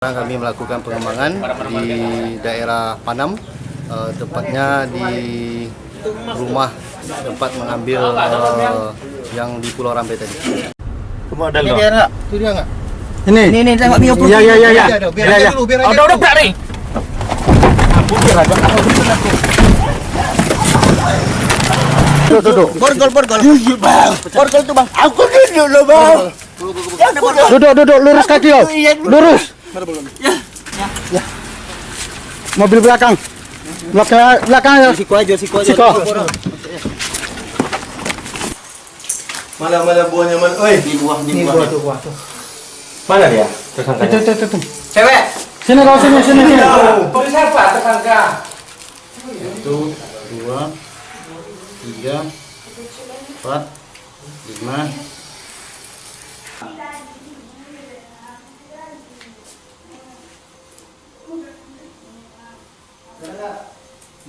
Sekarang kami melakukan pengembangan di daerah Panam, eh, tepatnya di rumah tempat mengambil eh, yang di Pulau Rampai tadi. Ada Ini dia enggak? Itu dia enggak? Ini. Ini nih tengok Mio Iya iya iya iya. Biar aja, biar Iya, aja iya. dulu, biar aja Udah udah berat nih. Duduk duduk. Borgol borgol. Borgol tuh bang. Aku duduk loh bang. Ya. Duduk duduk lurus kaki kau. Lurus. Ya. Mobil belakang. Belakang belakang ya. Siko aja siko aja. Siko. Mana mana buahnya mana? Oi, Di buah di ini buah. buah tuh buah tuh. Mana dia? Itu itu itu. itu. Cewek. Sini kau sini sini sini. siapa tersangka? Satu, dua, tiga, empat, lima.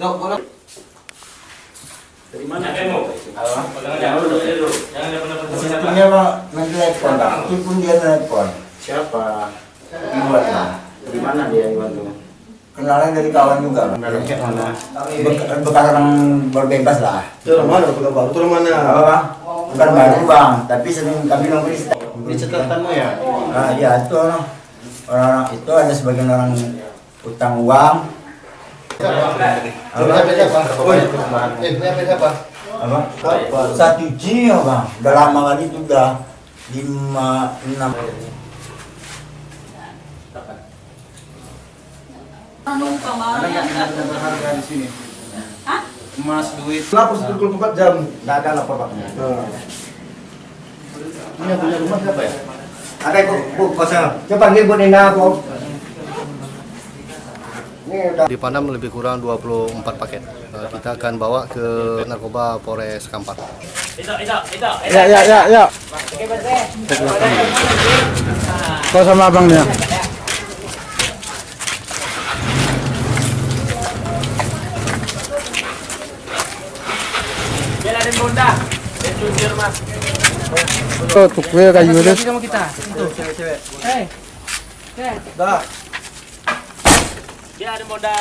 Dok, bola. Punya pak nanti telepon pak. Itu pun dia telepon. Siapa? Iwan lah. Di mana dia Iwan tuh? Kenalan dari kawan juga. Pak. Kayak mana? Bek- bekas orang berbebas lah. Itu mana? Itu orang mana? Apa? Bukan baru bang, tapi sering kami nongkrong di catatanmu ya? Nah, ya itu orang orang itu ada sebagian orang utang uang. Satu G ya bang. Udah lama kali itu udah lima enam. berharga di sini. Emas, duit. Lapor 24 jam. Enggak ada lapor Pak. Ini punya rumah siapa ya? Ada bu, bu kosong. Coba panggil Bu Nina bu. Di Panam lebih kurang 24 paket. Eh, Kita akan bawa ke narkoba Polres Kampar. Ya ya ya ya. Kau sama abangnya. Oh, tuh kue kayu itu. sama kita. Itu cewek-cewek. Hei. Hei. Dah. Dia ada modal.